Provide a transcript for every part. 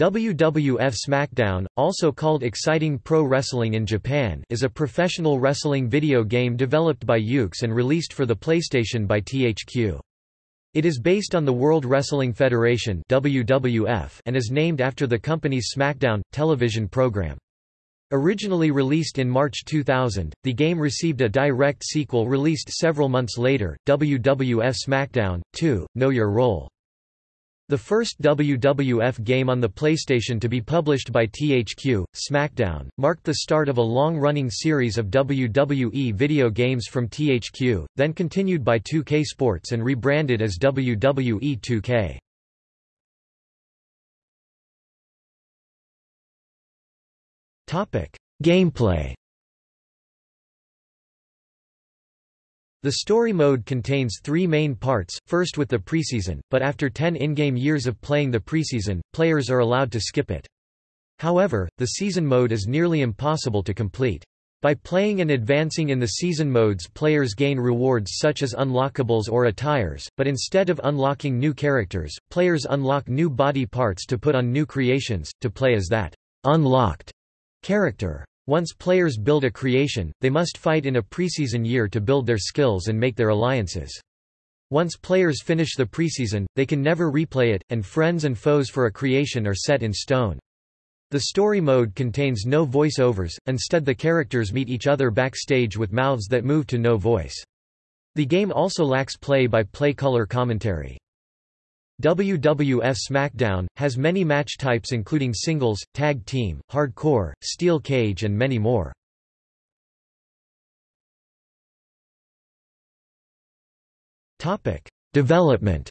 WWF SmackDown, also called Exciting Pro Wrestling in Japan is a professional wrestling video game developed by Yuke's and released for the PlayStation by THQ. It is based on the World Wrestling Federation WWF and is named after the company's SmackDown television program. Originally released in March 2000, the game received a direct sequel released several months later, WWF SmackDown 2: Know Your Role. The first WWF game on the PlayStation to be published by THQ, SmackDown, marked the start of a long-running series of WWE video games from THQ, then continued by 2K Sports and rebranded as WWE 2K. Gameplay The story mode contains three main parts, first with the preseason, but after 10 in-game years of playing the preseason, players are allowed to skip it. However, the season mode is nearly impossible to complete. By playing and advancing in the season modes players gain rewards such as unlockables or attires, but instead of unlocking new characters, players unlock new body parts to put on new creations, to play as that unlocked character. Once players build a creation, they must fight in a preseason year to build their skills and make their alliances. Once players finish the preseason, they can never replay it, and friends and foes for a creation are set in stone. The story mode contains no voice-overs, instead the characters meet each other backstage with mouths that move to no voice. The game also lacks play-by-play -play color commentary. WWF SmackDown, has many match types including singles, tag team, hardcore, steel cage and many more. Development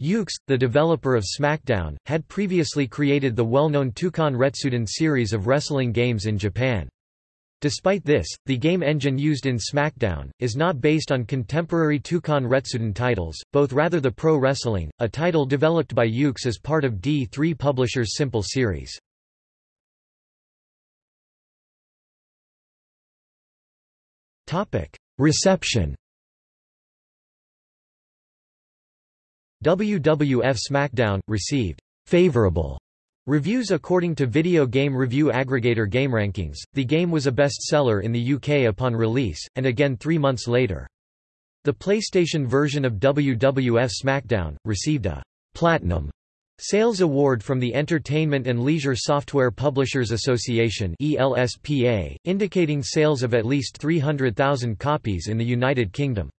Yuke's, the developer of SmackDown, had previously created the well-known Toukon Retsuden series of wrestling games in Japan. Despite this, the game engine used in SmackDown, is not based on contemporary Toukon Retsuden titles, both rather the Pro Wrestling, a title developed by Yuke's as part of D3 Publishers' Simple series. Reception WWF SmackDown, received favorable Reviews According to video game review aggregator GameRankings, the game was a bestseller in the UK upon release, and again three months later. The PlayStation version of WWF SmackDown, received a «Platinum» sales award from the Entertainment and Leisure Software Publishers Association ELSPA, indicating sales of at least 300,000 copies in the United Kingdom.